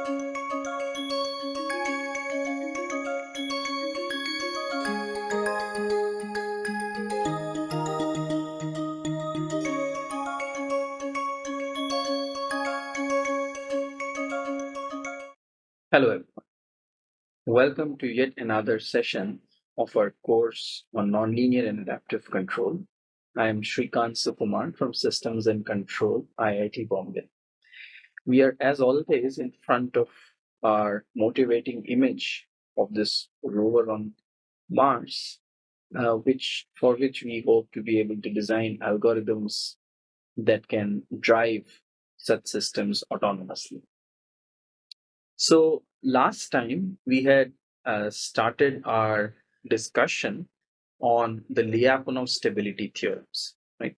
Hello everyone. Welcome to yet another session of our course on nonlinear and adaptive control. I am Srikant Sukumar from Systems and Control, IIT Bombay. We are as always in front of our motivating image of this rover on Mars, uh, which for which we hope to be able to design algorithms that can drive such systems autonomously. So last time we had uh, started our discussion on the Lyapunov stability theorems, right?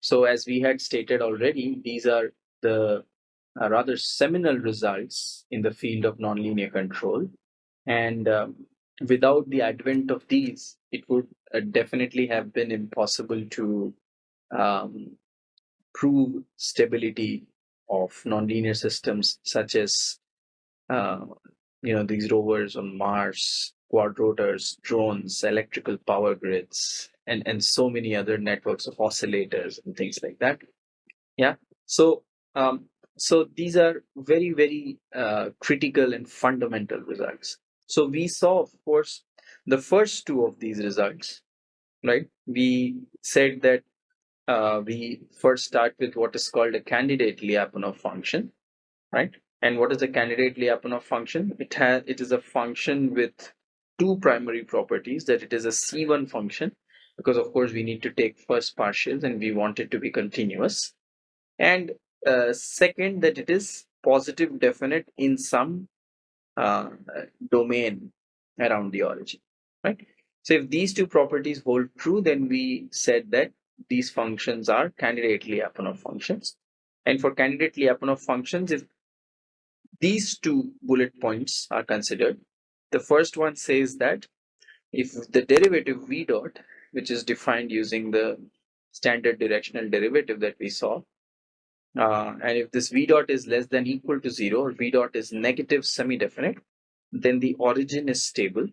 So as we had stated already, these are the uh, rather seminal results in the field of nonlinear control. And um, without the advent of these, it would uh, definitely have been impossible to um, prove stability of nonlinear systems such as uh, you know these rovers on Mars, quadrotors, drones, electrical power grids, and and so many other networks of oscillators and things like that. Yeah. So um, so these are very very uh, critical and fundamental results. So we saw, of course, the first two of these results, right? We said that uh, we first start with what is called a candidate Lyapunov function, right? And what is a candidate Lyapunov function? It has it is a function with two primary properties that it is a C1 function because of course we need to take first partials and we want it to be continuous. And uh, second that it is positive definite in some uh, domain around the origin, right? So if these two properties hold true, then we said that these functions are candidate Lyapunov functions. And for candidate Lyapunov functions, if these two bullet points are considered. The first one says that if the derivative v dot, which is defined using the standard directional derivative that we saw, uh, and if this v dot is less than equal to 0 or v dot is negative semi-definite, then the origin is stable.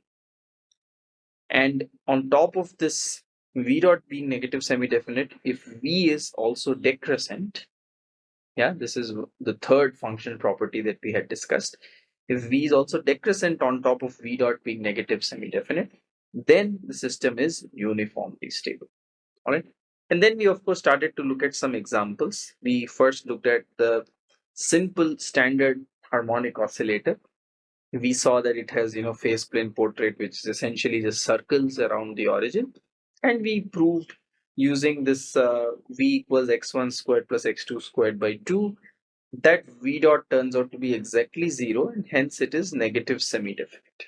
And on top of this v dot being negative semi-definite, if v is also decrescent, yeah, this is the third function property that we had discussed. If v is also decrescent on top of v dot being negative semi-definite, then the system is uniformly stable. All right. And then we of course started to look at some examples. We first looked at the simple standard harmonic oscillator. We saw that it has, you know, phase plane portrait, which is essentially just circles around the origin. And we proved using this uh, v equals x1 squared plus x2 squared by 2 that v dot turns out to be exactly 0 and hence it is negative semi-definite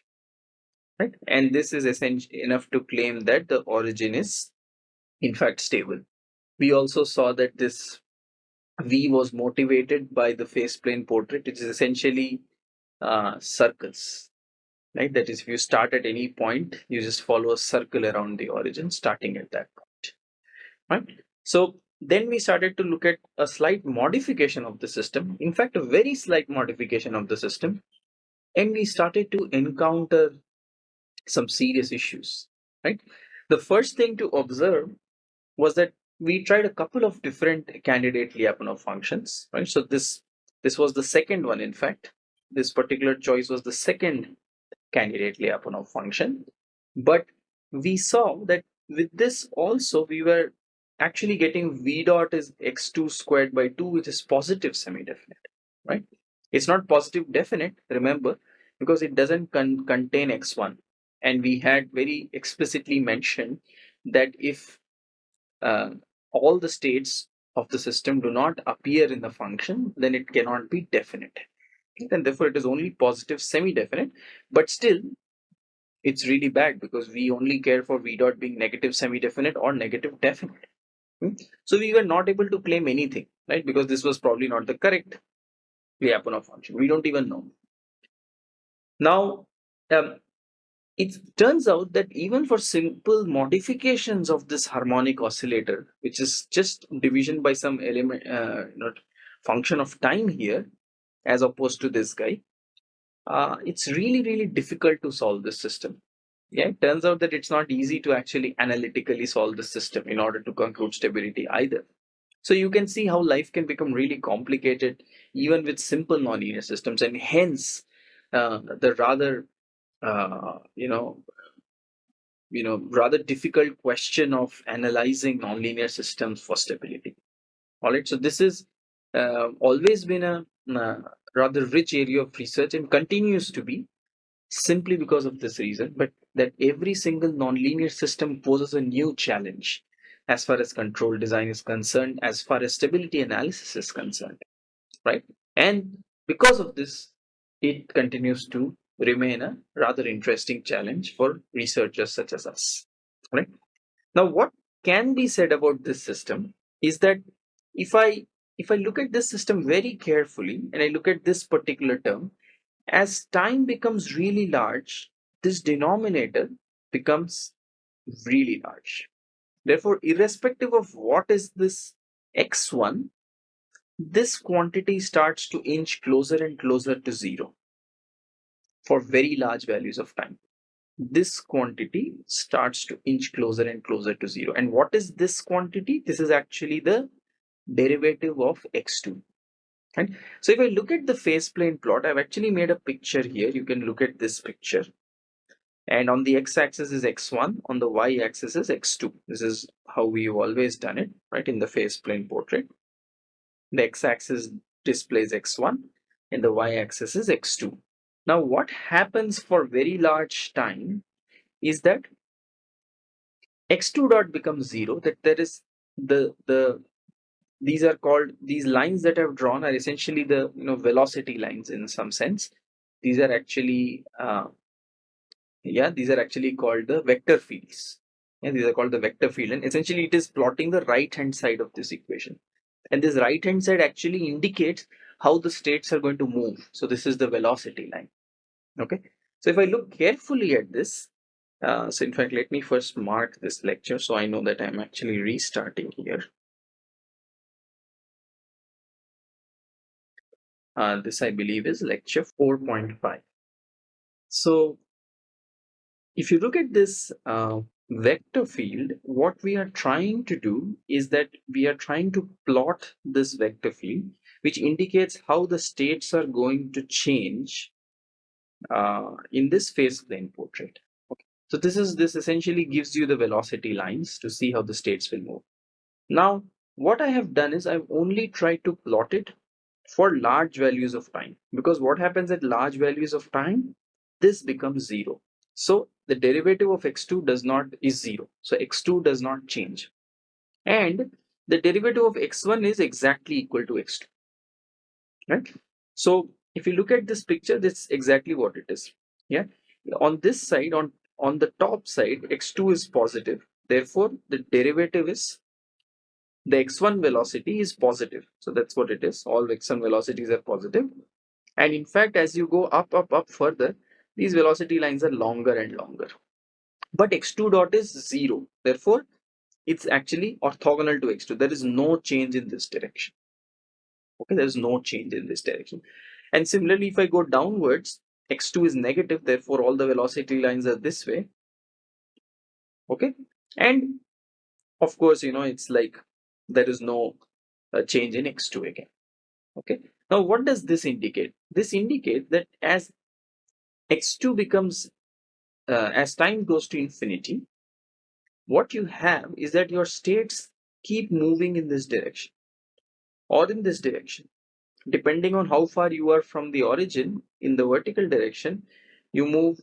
right and this is essentially enough to claim that the origin is in fact stable we also saw that this v was motivated by the phase plane portrait which is essentially uh, circles right that is if you start at any point you just follow a circle around the origin starting at that point right? So then we started to look at a slight modification of the system, in fact, a very slight modification of the system, and we started to encounter some serious issues, right? The first thing to observe was that we tried a couple of different candidate Lyapunov functions, right? So this this was the second one, in fact. This particular choice was the second candidate Lyapunov function. But we saw that with this also we were actually getting v dot is x2 squared by 2 which is positive semi-definite right it's not positive definite remember because it doesn't con contain x1 and we had very explicitly mentioned that if uh, all the states of the system do not appear in the function then it cannot be definite and therefore it is only positive semi-definite but still it's really bad because we only care for v dot being negative semi-definite or negative definite Hmm? So we were not able to claim anything, right? Because this was probably not the correct Lyapunov function. We don't even know. Now, um, it turns out that even for simple modifications of this harmonic oscillator, which is just division by some element, uh, function of time here, as opposed to this guy, uh, it's really, really difficult to solve this system. Yeah, it turns out that it's not easy to actually analytically solve the system in order to conclude stability either. So you can see how life can become really complicated even with simple nonlinear systems, and hence uh, the rather uh, you know you know rather difficult question of analyzing nonlinear systems for stability. All right, so this is uh, always been a uh, rather rich area of research and continues to be simply because of this reason, but that every single nonlinear system poses a new challenge as far as control design is concerned, as far as stability analysis is concerned, right? And because of this, it continues to remain a rather interesting challenge for researchers such as us, right? Now, what can be said about this system is that if I if I look at this system very carefully and I look at this particular term, as time becomes really large, this denominator becomes really large. Therefore, irrespective of what is this x1, this quantity starts to inch closer and closer to zero for very large values of time. This quantity starts to inch closer and closer to zero. And what is this quantity? This is actually the derivative of x2. Right? So if I look at the phase plane plot, I've actually made a picture here. You can look at this picture. And on the x-axis is x1, on the y-axis is x2. This is how we've always done it, right, in the phase plane portrait. The x-axis displays x1 and the y-axis is x2. Now what happens for very large time is that x2 dot becomes 0, that there is the, the these are called these lines that I've drawn are essentially the you know velocity lines in some sense. These are actually uh, yeah these are actually called the vector fields. And these are called the vector field and essentially it is plotting the right hand side of this equation. And this right hand side actually indicates how the states are going to move. So this is the velocity line okay so if I look carefully at this uh, so in fact let me first mark this lecture so I know that I'm actually restarting here Uh, this I believe is lecture 4.5. So if you look at this uh, vector field, what we are trying to do is that we are trying to plot this vector field, which indicates how the states are going to change uh, in this phase plane portrait. Okay. So this is this essentially gives you the velocity lines to see how the states will move. Now, what I have done is I've only tried to plot it for large values of time because what happens at large values of time this becomes zero so the derivative of x2 does not is zero so x2 does not change and the derivative of x1 is exactly equal to x2 right so if you look at this picture that's exactly what it is yeah on this side on on the top side x2 is positive therefore the derivative is the x1 velocity is positive. So that's what it is. All x1 velocities are positive. And in fact, as you go up, up, up further, these velocity lines are longer and longer. But x2 dot is zero. Therefore, it's actually orthogonal to x2. There is no change in this direction. Okay, there is no change in this direction. And similarly, if I go downwards, x2 is negative. Therefore, all the velocity lines are this way. Okay. And of course, you know, it's like there is no uh, change in x2 again okay now what does this indicate this indicates that as x2 becomes uh, as time goes to infinity what you have is that your states keep moving in this direction or in this direction depending on how far you are from the origin in the vertical direction you move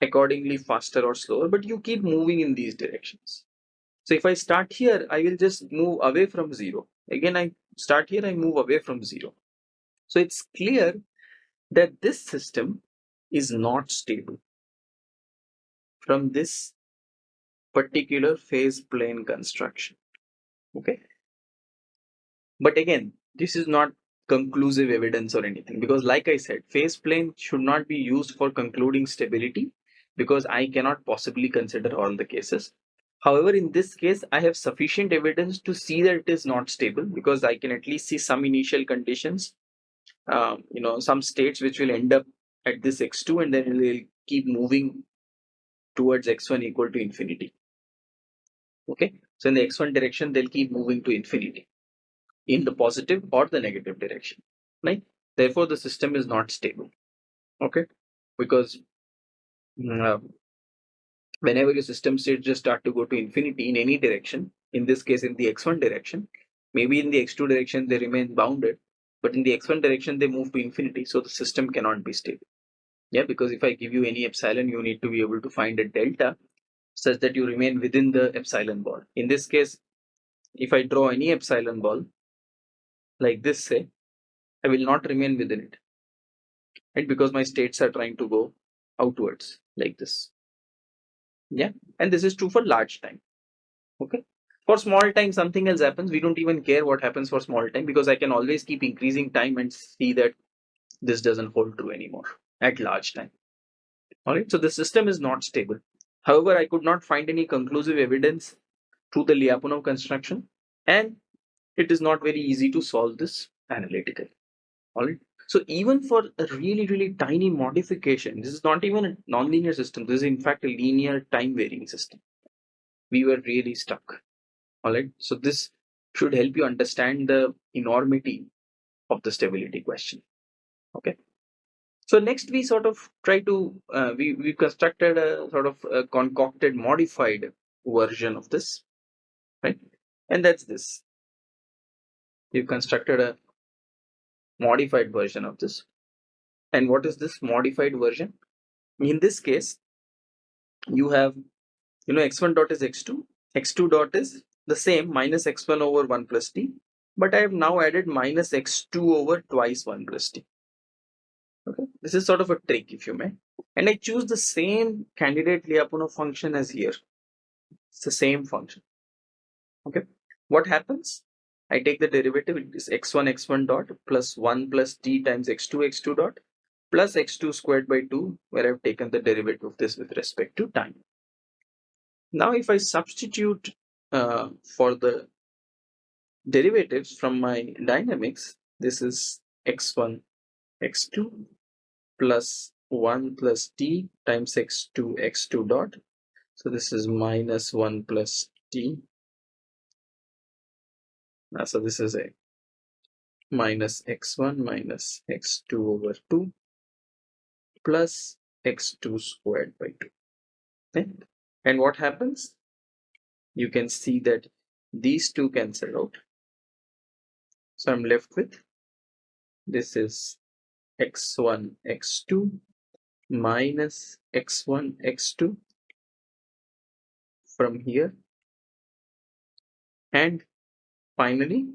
accordingly faster or slower but you keep moving in these directions so if I start here, I will just move away from zero. Again, I start here, I move away from zero. So it's clear that this system is not stable from this particular phase plane construction. Okay. But again, this is not conclusive evidence or anything because like I said, phase plane should not be used for concluding stability because I cannot possibly consider all the cases. However, in this case, I have sufficient evidence to see that it is not stable because I can at least see some initial conditions, um, you know, some states which will end up at this x2 and then will keep moving towards x1 equal to infinity. Okay, so in the x1 direction, they'll keep moving to infinity in the positive or the negative direction, right? Therefore, the system is not stable. Okay, because uh, whenever your system states just start to go to infinity in any direction, in this case in the x1 direction, maybe in the x2 direction they remain bounded, but in the x1 direction they move to infinity, so the system cannot be stable. Yeah, because if I give you any epsilon, you need to be able to find a delta such that you remain within the epsilon ball. In this case, if I draw any epsilon ball like this, say, I will not remain within it. Right? Because my states are trying to go outwards like this. Yeah, and this is true for large time. Okay. For small time, something else happens. We don't even care what happens for small time because I can always keep increasing time and see that this doesn't hold true anymore at large time. All right, so the system is not stable. However, I could not find any conclusive evidence through the Lyapunov construction, and it is not very easy to solve this analytically. All right. So even for a really, really tiny modification, this is not even a nonlinear system. This is in fact a linear time varying system. We were really stuck. All right. So this should help you understand the enormity of the stability question. Okay. So next we sort of try to, uh, we, we constructed a sort of a concocted modified version of this, right? And that's this. We've constructed a modified version of this. And what is this modified version? In this case, you have, you know, x1 dot is x2, x2 dot is the same minus x1 over 1 plus t, but I have now added minus x2 over twice 1 plus t. Okay, this is sort of a trick if you may. And I choose the same candidate Lyapunov function as here. It's the same function. Okay, what happens? I take the derivative, it is x1 x1 dot plus 1 plus t times x2 x2 dot plus x2 squared by 2 where I've taken the derivative of this with respect to time. Now if I substitute uh, for the derivatives from my dynamics, this is x1 x2 plus 1 plus t times x2 x2 dot so this is minus 1 plus t now, so this is a minus x1 minus x2 over 2 plus x2 squared by 2 okay? and what happens? You can see that these two cancel out. So i'm left with this is x1 x2 minus x1 x2 from here. And finally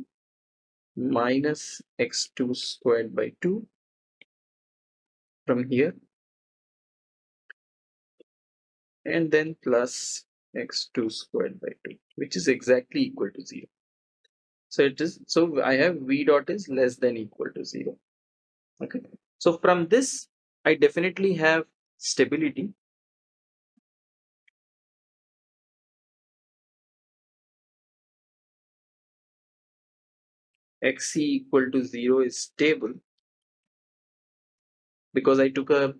minus x2 squared by 2 from here. And then plus x2 squared by 2 which is exactly equal to 0 so it is so i have v dot is less than equal to 0 okay. So from this i definitely have stability xc equal to 0 is stable because I took a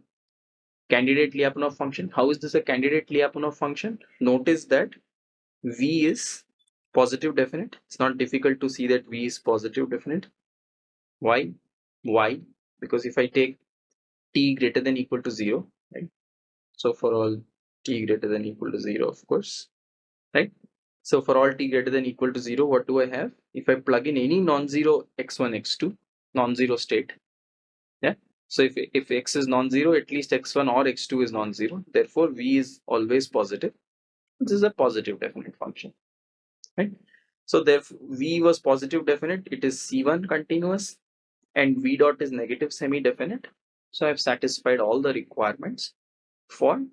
candidate Lyapunov function. How is this a candidate Lyapunov function? Notice that v is positive definite. It's not difficult to see that v is positive definite. Why? Why? because if I take t greater than equal to 0 right so for all t greater than equal to 0 of course right so for all t greater than equal to 0 what do I have if I plug in any non-zero x1 x2 non-zero state yeah so if, if x is non-zero at least x1 or x2 is non-zero therefore v is always positive this is a positive definite function right so therefore v was positive definite it is c1 continuous and v dot is negative semi-definite. So I've satisfied all the requirements for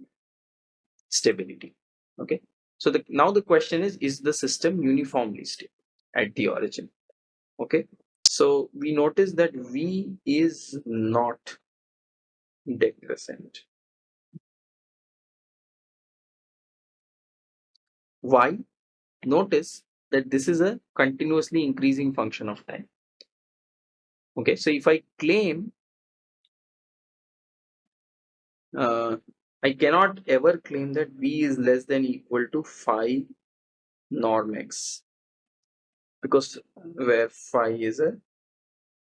stability. Okay. So the, now the question is, is the system uniformly stable at the origin? Okay. So we notice that V is not decrescent. Why? Notice that this is a continuously increasing function of time okay so if i claim uh, I cannot ever claim that v is less than equal to phi norm x because where phi is a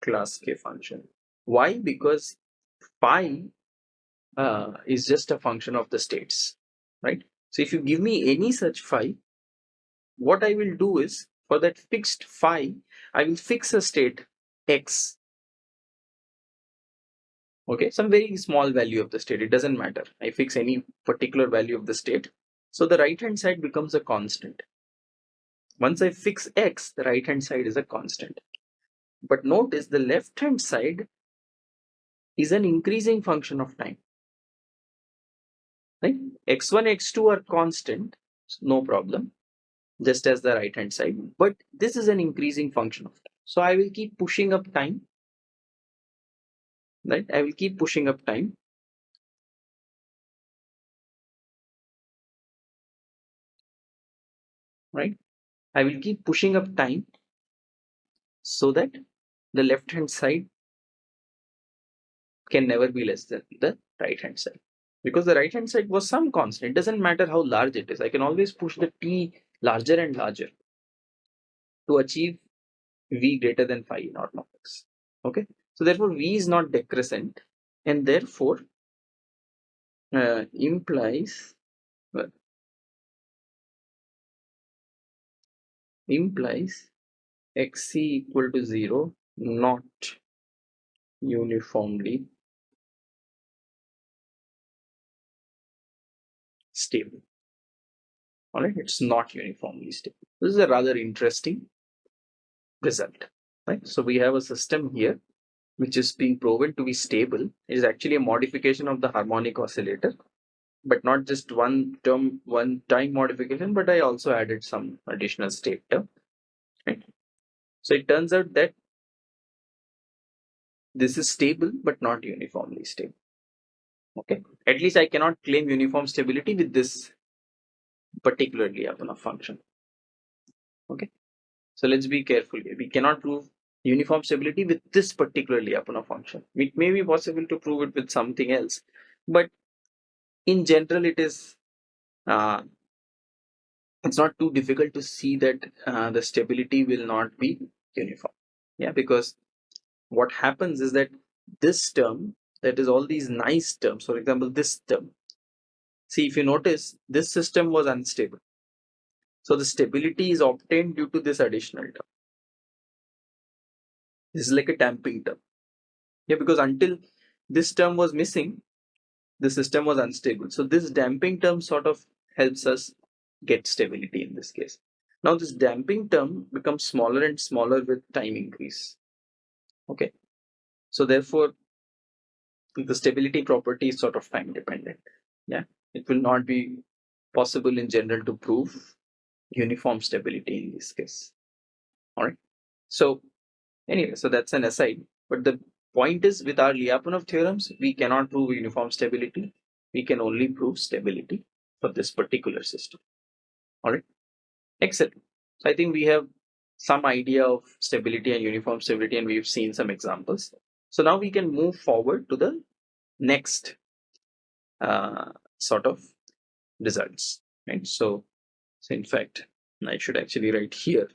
class k function. Why? Because phi uh, is just a function of the states, right? So if you give me any such phi, what I will do is for that fixed phi, I will fix a state x. Okay, some very small value of the state, it doesn't matter. I fix any particular value of the state. So the right hand side becomes a constant. Once I fix x, the right hand side is a constant. But notice the left hand side is an increasing function of time. Right? x1, x2 are constant, no problem, just as the right hand side. But this is an increasing function of time. So I will keep pushing up time. Right? I will keep pushing up time. Right? I will keep pushing up time so that the left hand side can never be less than the right hand side because the right hand side was some constant it doesn't matter how large it is i can always push the t larger and larger to achieve v greater than phi naught of x okay so therefore v is not decrescent and therefore uh, implies well, implies xc equal to 0 not uniformly stable. All right it's not uniformly stable. This is a rather interesting result right? So we have a system here which is being proven to be stable is actually a modification of the harmonic oscillator but not just one term one time modification but i also added some additional state term right? So it turns out that this is stable but not uniformly stable okay? At least i cannot claim uniform stability with this particular Lyapunov function okay? So let's be careful here. We cannot prove uniform stability with this particular Lyapunov function. It may be possible to prove it with something else but in general it is uh, it's not too difficult to see that uh, the stability will not be uniform. Yeah because what happens is that this term that is all these nice terms for example this term. See if you notice this system was unstable. So the stability is obtained due to this additional term this is like a damping term. Yeah because until this term was missing the system was unstable. So this damping term sort of helps us get stability in this case. Now this damping term becomes smaller and smaller with time increase. Okay. So therefore the stability property is sort of time dependent. Yeah. It will not be possible in general to prove uniform stability in this case. All right. So anyway so that's an aside. But the point is with our Lyapunov theorems we cannot prove uniform stability. We can only prove stability for this particular system. All right? Excellent. So i think we have some idea of stability and uniform stability and we've seen some examples. So now we can move forward to the next uh, sort of results, right? So, so in fact, I should actually write here.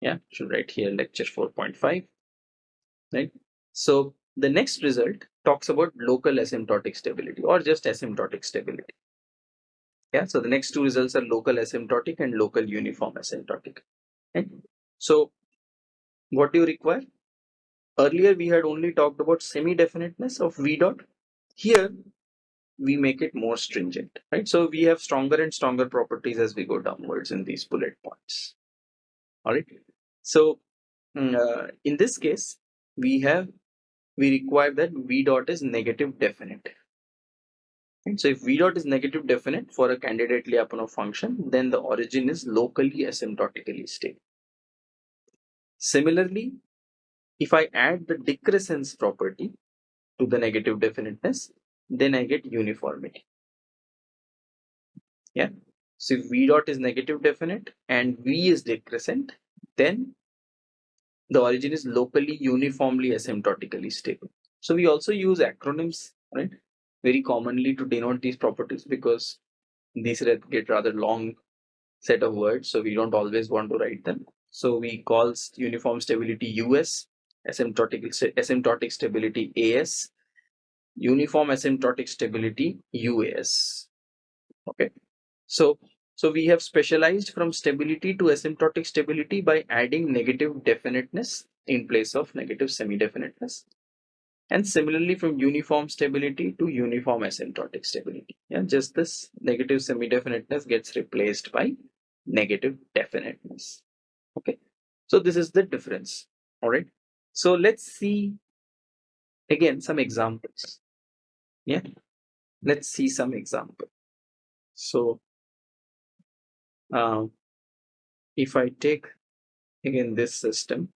Yeah, should write here lecture 4.5, right? So the next result talks about local asymptotic stability or just asymptotic stability. Yeah, so the next two results are local asymptotic and local uniform asymptotic. Right? So what do you require? Earlier we had only talked about semi-definiteness of V dot. Here we make it more stringent, right? So we have stronger and stronger properties as we go downwards in these bullet points. All right. So mm, uh, in this case, we have we require that V dot is negative definite. And so if V dot is negative definite for a candidate Lyapunov function, then the origin is locally asymptotically stable. Similarly, if I add the decrescence property to the negative definiteness, then I get uniformity. Yeah. So if V dot is negative definite and V is decrescent, then the origin is locally uniformly asymptotically stable. So we also use acronyms, right? Very commonly to denote these properties because these get rather long set of words, so we don't always want to write them. So we call uniform stability US, asymptotic, asymptotic stability AS, uniform asymptotic stability UAS. Okay, so so we have specialized from stability to asymptotic stability by adding negative definiteness in place of negative semi-definiteness. And similarly from uniform stability to uniform asymptotic stability. Yeah, just this negative semi-definiteness gets replaced by negative definiteness. Okay, so this is the difference. All right, so let's see again some examples. Yeah, let's see some example. So uh, if I take again this system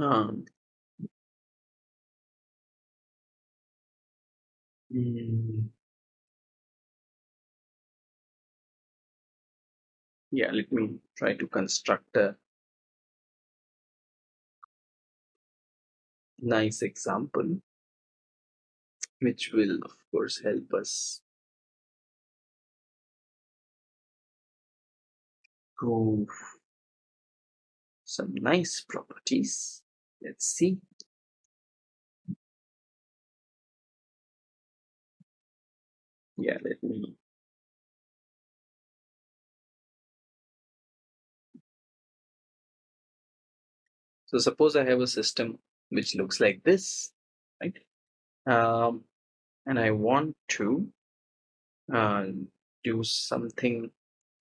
um, yeah let me try to construct a nice example which will of course help us prove some nice properties. Let's see. Yeah, let me So suppose I have a system which looks like this, right? Um, and I want to uh, do something.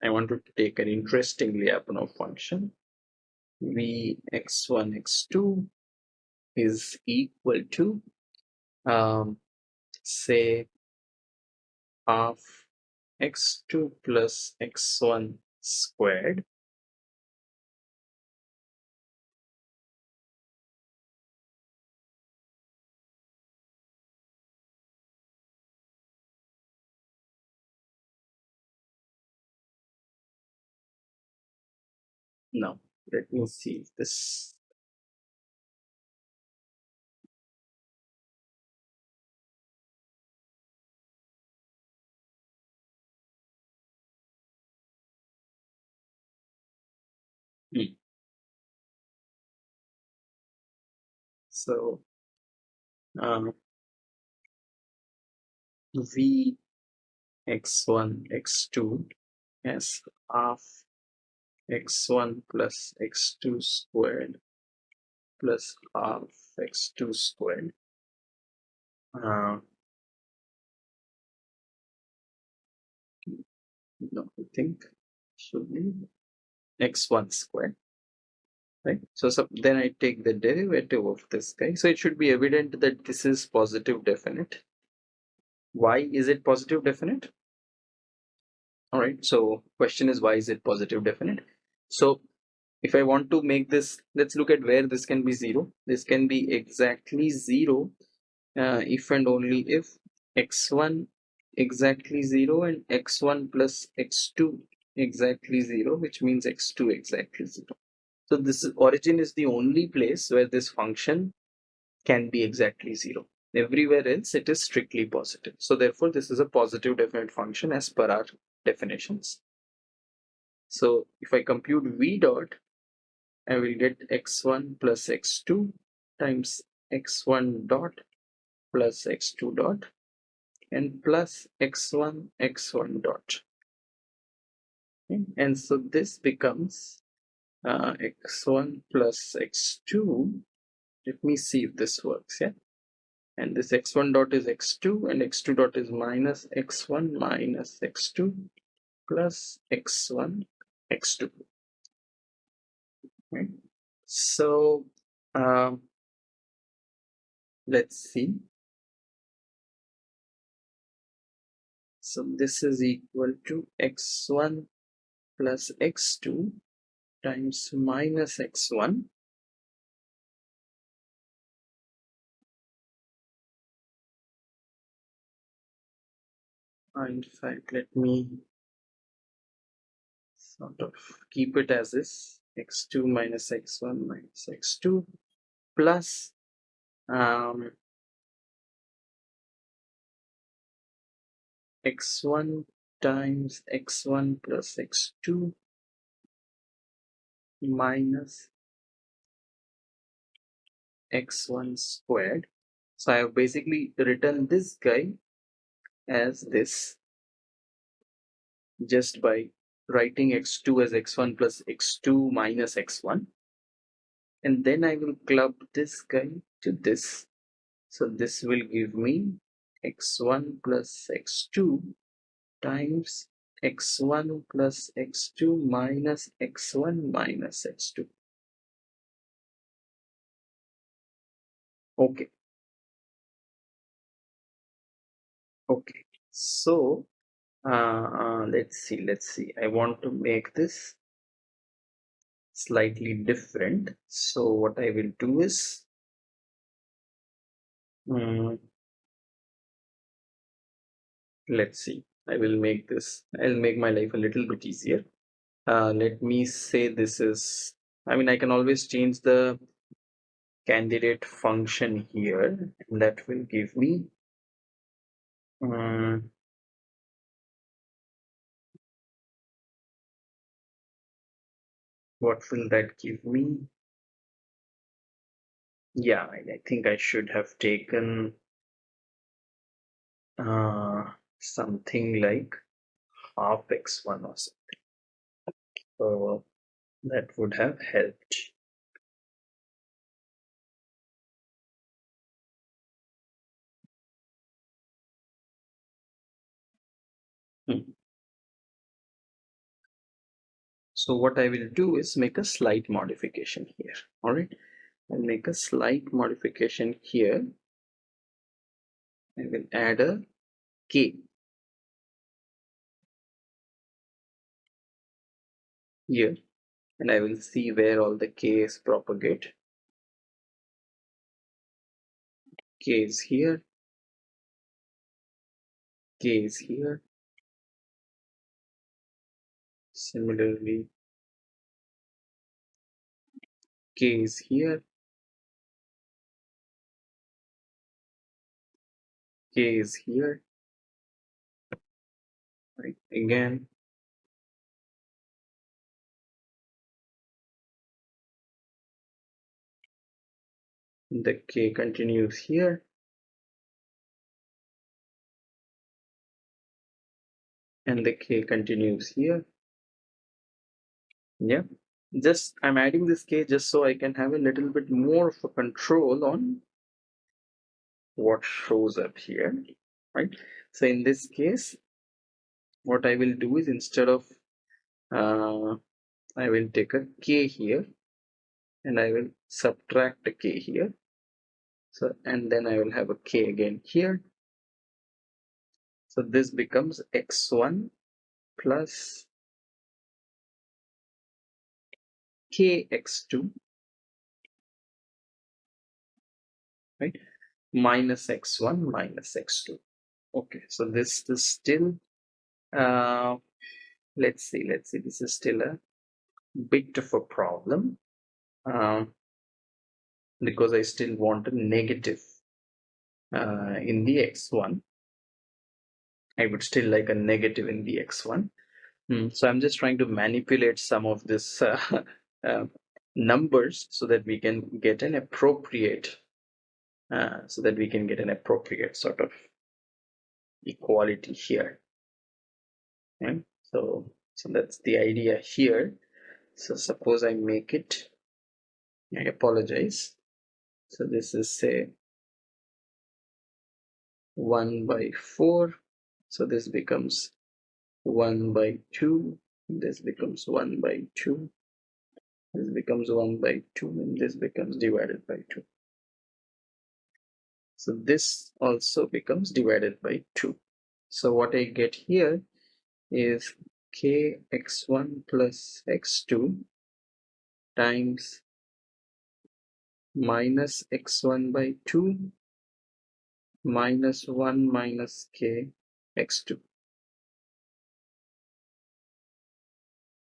I want to take an interesting Lyapunov function. V x1 x2 is equal to um, say half x2 plus x1 squared Now, let me see this hmm. So, um, v x1 x2 as half x1 plus x2 squared plus half x2 squared. Uh, no, I think should be x1 squared. Right. So, so then I take the derivative of this guy. So it should be evident that this is positive definite. Why is it positive definite? All right. So question is why is it positive definite? So if I want to make this, let's look at where this can be zero. This can be exactly zero uh, if and only if x1 exactly zero and x1 plus x2 exactly zero, which means x2 exactly zero. So this origin is the only place where this function can be exactly zero. Everywhere else it is strictly positive. So therefore this is a positive definite function as per our definitions. So if I compute v dot, I will get x1 plus x2 times x1 dot plus x2 dot and plus x1 x1 dot. Okay. And so this becomes uh, x1 plus x2. Let me see if this works. Yeah. And this x1 dot is x2 and x2 dot is minus x1 minus x2 plus x1 x2 right so um, let's see. So this is equal to x1 plus x2 times minus x1 in fact let me sort of keep it as is x2 minus x1 minus x2 plus um, x1 times x1 plus x2 minus x1 squared. So I have basically written this guy as this just by writing x2 as x1 plus x2 minus x1 and then I will club this guy to this. So this will give me x1 plus x2 times x1 plus x2 minus x1 minus x2 okay. Okay. So uh, uh, let's see let's see. I want to make this slightly different. So what I will do is um, let's see. I will make this I'll make my life a little bit easier. Uh, let me say this is I mean I can always change the candidate function here and that will give me um, what will that give me? Yeah I, think I should have taken uh, something like half x1 or something. So that would have helped So what I will do is make a slight modification here. All right. I'll make a slight modification here. I will add a K here and I will see where all the K's propagate. K is here. K is here. Similarly, K is here. K is here. Right, again. The K continues here. And the K continues here. Yeah, just I'm adding this K just so I can have a little bit more of a control on what shows up here, right? So in this case, what I will do is instead of uh, I will take a K here and I will subtract a K here. So, and then I will have a K again here. So this becomes X1 plus kx2 right? Minus x1 minus x2 okay so this is still uh, let's see let's see this is still a bit of a problem um, because I still want a negative uh, in the x1 I would still like a negative in the x1 hmm. so I'm just trying to manipulate some of this uh, uh, numbers so that we can get an appropriate uh, so that we can get an appropriate sort of equality here. Okay? so so that's the idea here. So suppose I make it I apologize. So this is say 1 by 4 so this becomes 1 by 2 this becomes 1 by 2 this becomes 1 by 2 and this becomes divided by 2 so this also becomes divided by 2 so what I get here is k x1 plus x2 times minus x1 by 2 minus 1 minus k x2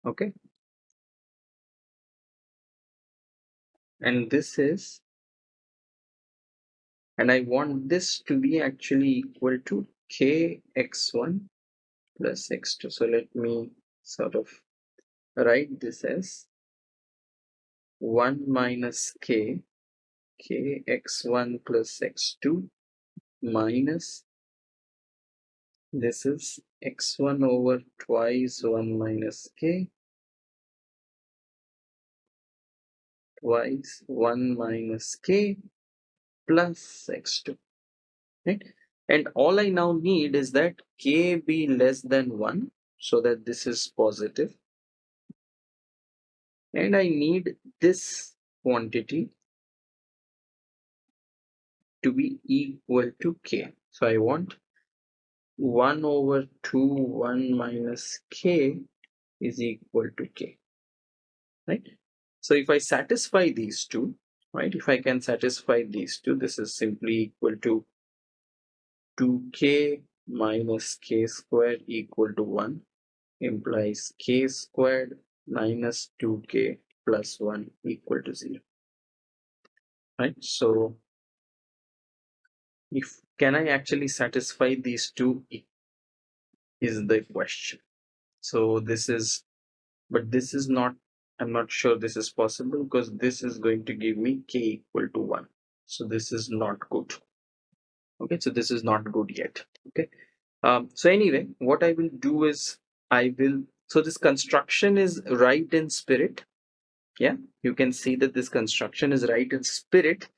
okay and this is and I want this to be actually equal to kx1 plus x2 so let me sort of write this as 1 minus k k x1 plus x2 minus this is x1 over twice 1 minus k twice 1 minus k plus x2 right? And all I now need is that k be less than 1 so that this is positive. And I need this quantity to be equal to k. So I want 1 over 2 1 minus k is equal to k right so if I satisfy these two right if I can satisfy these two this is simply equal to 2k minus k squared equal to 1 implies k squared minus 2k plus 1 equal to 0 right? So if can I actually satisfy these two is the question. So this is but this is not I'm not sure this is possible because this is going to give me k equal to 1 so this is not good. Okay so this is not good yet. Okay. Um, so anyway what I will do is I will so this construction is right in spirit. Yeah you can see that this construction is right in spirit.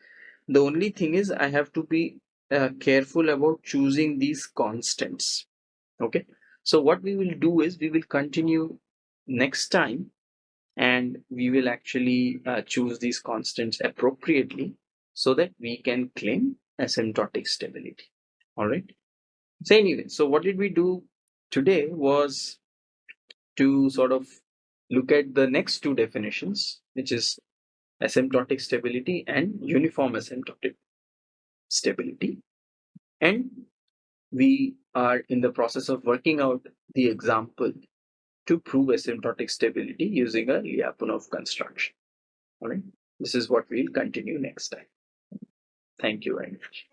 The only thing is I have to be uh, careful about choosing these constants. Okay. So what we will do is we will continue next time and we will actually uh, choose these constants appropriately so that we can claim asymptotic stability. All right? So anyway so what did we do today was to sort of look at the next two definitions which is asymptotic stability and uniform asymptotic stability. And we are in the process of working out the example to prove asymptotic stability using a Lyapunov construction. All right, this is what we'll continue next time. Thank you very much.